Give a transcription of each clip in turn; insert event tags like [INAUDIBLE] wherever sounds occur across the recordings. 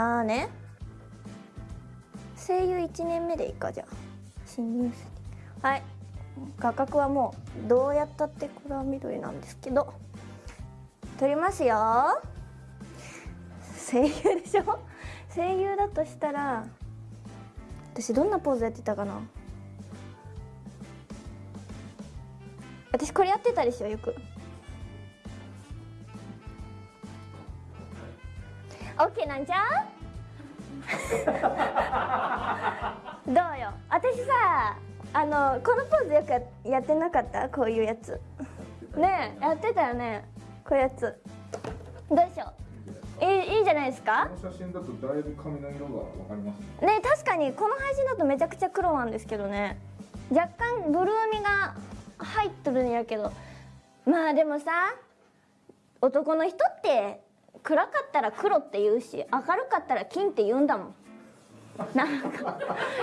ああね。声優1年目でいいかじゃあ。新入生。はい。画角はもうどうやったってこれは緑なんですけど。撮りますよ。声優でしょ？声優だとしたら私どんなポーズやってたかな？私これやってたでしょよく。オッケーなんちゃ？う [LAUGHS] どうよ？私さあのこのポーズよくやってなかった？こういうやつ。ねえやってたよね？こういうやつ。どうでしょう？いいいいんじゃないですか？この写真だとだいぶ髪の色がわかりますね。ね確かにこの配信だとめちゃくちゃ黒なんですけどね。若干ブルーみが入っとるんやけど。まあでもさ男の人って暗かったら黒って言うし明るかったら金って言うんだもん。なんか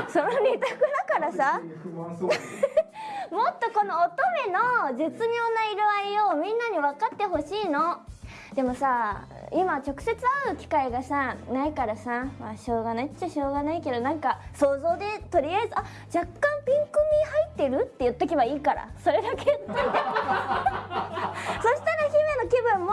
その二択だからさ。もっとこの乙女の絶妙な色合いをみんなに分かってほしいの。でもさ今直接会う機会がさないからさ。まあしょうがないっちゃしょうがないけどなんか想像でとりあえずあ若干ピンク味入ってるって言っとけばいいから。それだけ。言っといてそしたら姫の気分も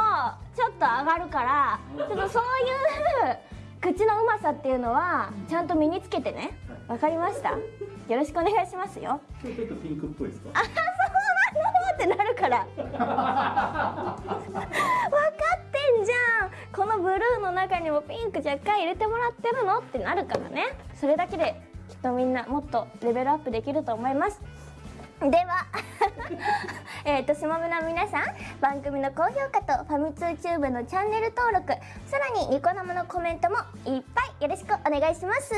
ちょっと上がるからちょっとそういう口のうまさっていうのはちゃんと身につけてね。わかりました？よろしくお願いしますよ。ちょっとピンクっぽいですか？あそうなの？ってなるから。分かってんじゃん。このブルーの中にもピンク若干入れてもらってるの？ってなるからね。それだけできっとみんなもっとレベルアップできると思いますでは [LAUGHS] えっとしもむの皆さん番組の高評価とファミ通チューブのチャンネル登録さらにニコ生のコメントもいっぱいよろしくお願いします。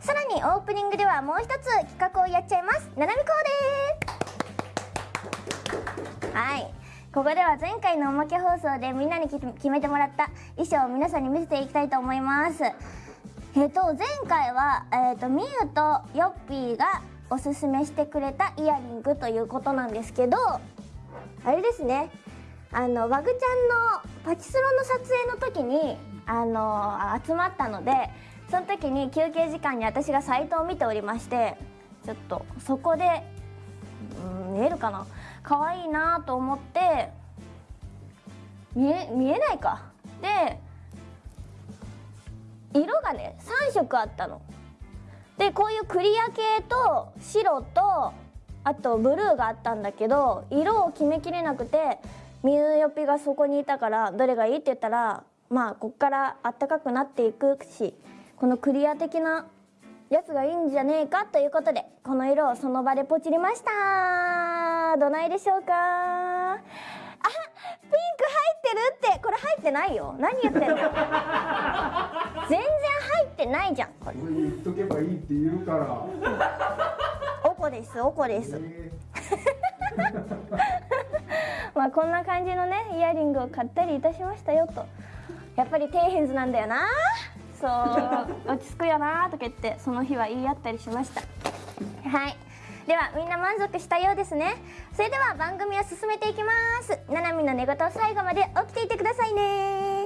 さらにオープニングではもう一つ企画をやっちゃいます。ななみこうです。はい。ここでは前回のおまけ放送でみんなに決めてもらった衣装を皆さんに見せていきたいと思います。えっ、と前回は、えっとみゆとよっぴーがおすすめしてくれたイヤリングということなんですけどあれですね。あのワグちゃんのパチスロの撮影の時にあの集まったのでその時に休憩時間に私がサイトを見ておりましてちょっとそこで、うん、見えるかな？可愛いなと思って見え見えないか。で色がね3色あったの。でこういうクリア系と白とあとブルーがあったんだけど色を決めきれなくてみゆよぴがそこにいたからどれがいいって言ったらまあこっからあったかくなっていくしこのクリア的なやつがいいんじゃねえかということでこの色をその場でポチりました。どないでしょうか？あピンク入ってるって。これ入ってないよ。何言ってんの？[LAUGHS] 全然入ってないじゃん。これこれ言っとけばいいって言うから。おこですおこです。え [LAUGHS] まあこんな感じのねイヤリングを買ったりいたしましたよと。やっぱり底辺図なんだよな。そう落ち着くよなとか言ってその日は言い合ったりしました。はい。ではみんな満足したようですね。それでは番組を進めていきます。ななみの寝言最後まで起きていてくださいね